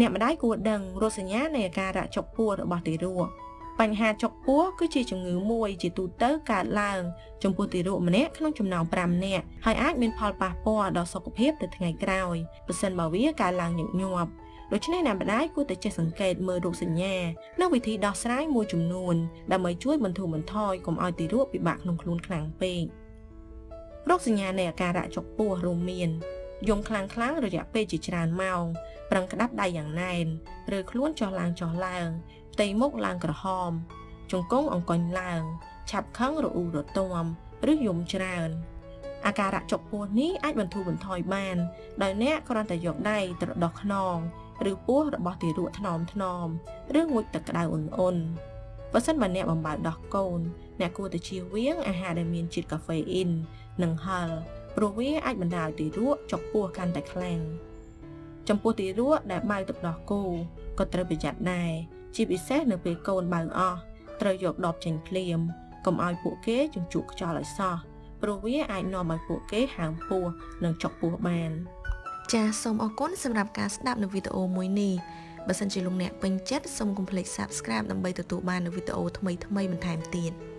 អ្នកម្ដាយគួរដឹងរោគសញ្ញានៃអាការៈចុកពោះរបស់ទារកបញ្ហាចុកពោះគឺជាជំងឺមួយជាទូទៅកើតឡើងចំពោះទារកម្នាក់ក្នុងចំណោម5នាក់ហើយអាចមានផលប៉ះពាល់ដល់សុខភាពទៅថ្ងៃក្រោយប្រសិនបើវាកើតឡើងញឹកញាប់ដូច្នេះអ្នកម្ដាយគួរតែចេះសង្កេតមើលរោគសញ្ញានិងវិធីដោះស្រាយមួយចំនួនដើម្បីជួយបន្ធូរបន្ថយកុំឲ្យទារកពិបាកក្នុងខ្លួនខ្លាំងពេករោគសញ្ញានៃអាការៈចុកពោះរួមមាន យំខ្លាំងខ្លាំងរយៈពេលជាច្រើនម៉ោងប្រឹងក្តាប់ដៃយ៉ាងណែនឬខ្លួនចុះឡើងចុះឡើងផ្ទៃមុខឡើងក្រហមជង្គង់អង្គុញឡើង ឆាប់ខឹងរអ៊ូរទាំឬយំច្រើនអាការៈចុកពោះនេះអាចបន្ធូរបន្ថយបានដោយអ្នកគ្រាន់តែយកដៃត្រដោះខ្នងឬពោះរបស់ទារកថ្នមថ្នមឬងូតទឹកក្តៅអ៊ុនអ៊ុនបើសិនបើអ្នកបំបើដោះកូន អ្នកគួរតែជៀសវាងអាហារដែលមានជាតិកាហ្វេអ៊ីននិងហឹល ព្រោះវាអាចបណ្ដាលទារកចុកពោះកាន់តែខ្លាំងចំពោះទារកដែលបើទឹកដោះគោក៏ត្រូវប្រយ័ត្នដែរជាពិសេសនៅពេលកូនបើអស់ត្រូវយកដបចេញភ្លាមកុំឲ្យពួកគេជញ្ជក់ខ្យល់ឲ្យសោះព្រោះវាអាចនាំឲ្យពួកគេហើមពោះនិងចុកពោះបានចាសសូមអរគុណសម្រាប់ការស្ដាប់នៅវីដេអូមួយនេះបើសិនជាលោកអ្នកពេញចិត្តសូមកុំភ្លេច Subscribe ដើម្បីទទួលបាននូវវីដេអូថ្មីៗបន្ថែមទៀត។